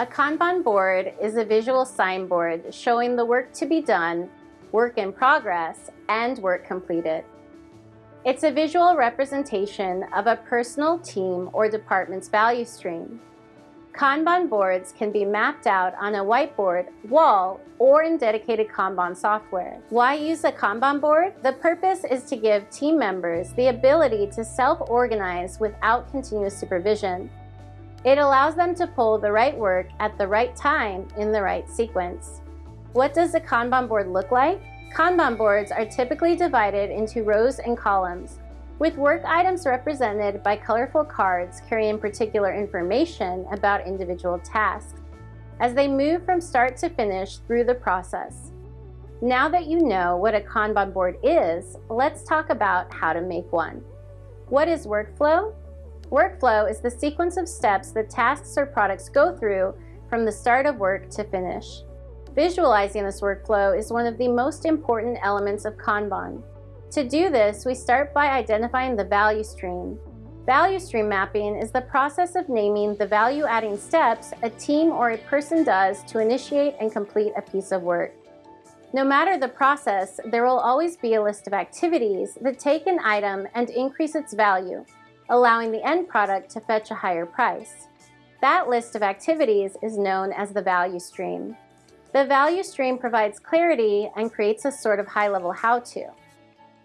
A Kanban board is a visual signboard showing the work to be done, work in progress, and work completed. It's a visual representation of a personal team or department's value stream. Kanban boards can be mapped out on a whiteboard, wall, or in dedicated Kanban software. Why use a Kanban board? The purpose is to give team members the ability to self-organize without continuous supervision. It allows them to pull the right work at the right time in the right sequence. What does a Kanban board look like? Kanban boards are typically divided into rows and columns, with work items represented by colorful cards carrying particular information about individual tasks as they move from start to finish through the process. Now that you know what a Kanban board is, let's talk about how to make one. What is workflow? Workflow is the sequence of steps that tasks or products go through from the start of work to finish. Visualizing this workflow is one of the most important elements of Kanban. To do this, we start by identifying the value stream. Value stream mapping is the process of naming the value-adding steps a team or a person does to initiate and complete a piece of work. No matter the process, there will always be a list of activities that take an item and increase its value, allowing the end product to fetch a higher price. That list of activities is known as the value stream. The value stream provides clarity and creates a sort of high-level how-to.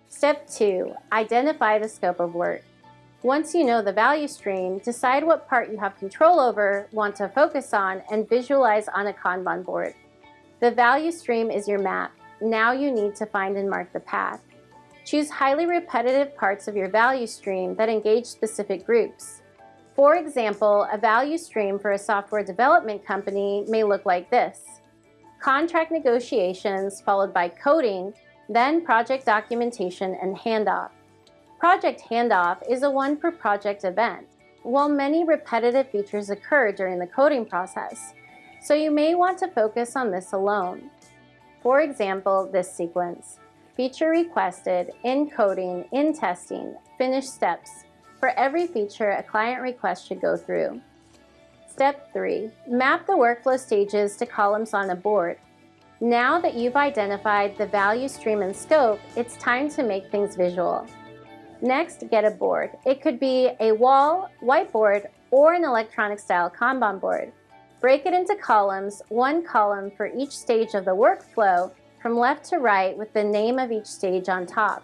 Step 2. Identify the scope of work. Once you know the value stream, decide what part you have control over, want to focus on, and visualize on a Kanban board. The value stream is your map. Now you need to find and mark the path. Choose highly repetitive parts of your value stream that engage specific groups. For example, a value stream for a software development company may look like this. Contract negotiations followed by coding, then project documentation and handoff. Project handoff is a one per project event. While many repetitive features occur during the coding process, so you may want to focus on this alone. For example, this sequence. Feature requested, in coding, in testing, finish steps. For every feature a client request should go through. Step 3. Map the workflow stages to columns on a board. Now that you've identified the value stream and scope, it's time to make things visual. Next, get a board. It could be a wall, whiteboard, or an electronic style Kanban board. Break it into columns, one column for each stage of the workflow from left to right with the name of each stage on top.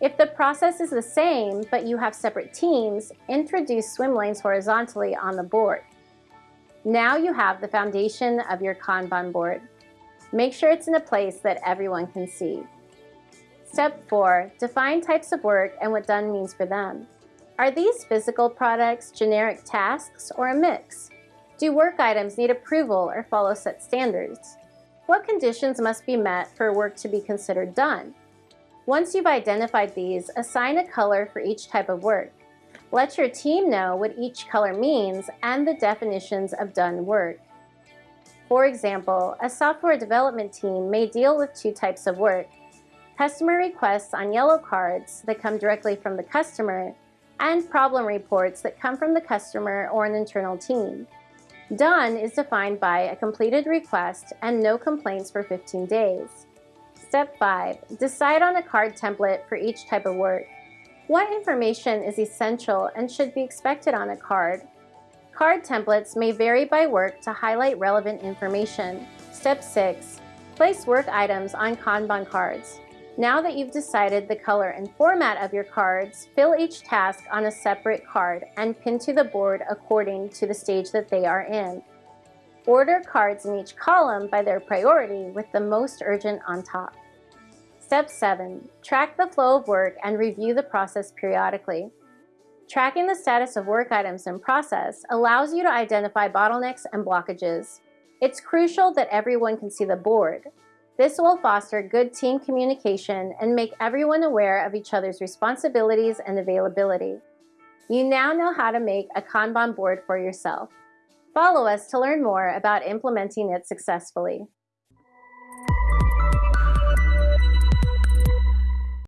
If the process is the same, but you have separate teams, introduce swim lanes horizontally on the board. Now you have the foundation of your Kanban board. Make sure it's in a place that everyone can see. Step 4. Define types of work and what done means for them. Are these physical products, generic tasks, or a mix? Do work items need approval or follow set standards? What conditions must be met for work to be considered done? Once you've identified these, assign a color for each type of work. Let your team know what each color means and the definitions of done work. For example, a software development team may deal with two types of work. Customer requests on yellow cards that come directly from the customer and problem reports that come from the customer or an internal team. Done is defined by a completed request and no complaints for 15 days. Step 5. Decide on a card template for each type of work. What information is essential and should be expected on a card? Card templates may vary by work to highlight relevant information. Step 6. Place work items on Kanban cards. Now that you've decided the color and format of your cards, fill each task on a separate card and pin to the board according to the stage that they are in. Order cards in each column by their priority with the most urgent on top. Step 7. Track the flow of work and review the process periodically. Tracking the status of work items in process allows you to identify bottlenecks and blockages. It's crucial that everyone can see the board, this will foster good team communication and make everyone aware of each other's responsibilities and availability. You now know how to make a Kanban board for yourself. Follow us to learn more about implementing it successfully.